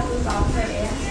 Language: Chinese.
Tuh, 谓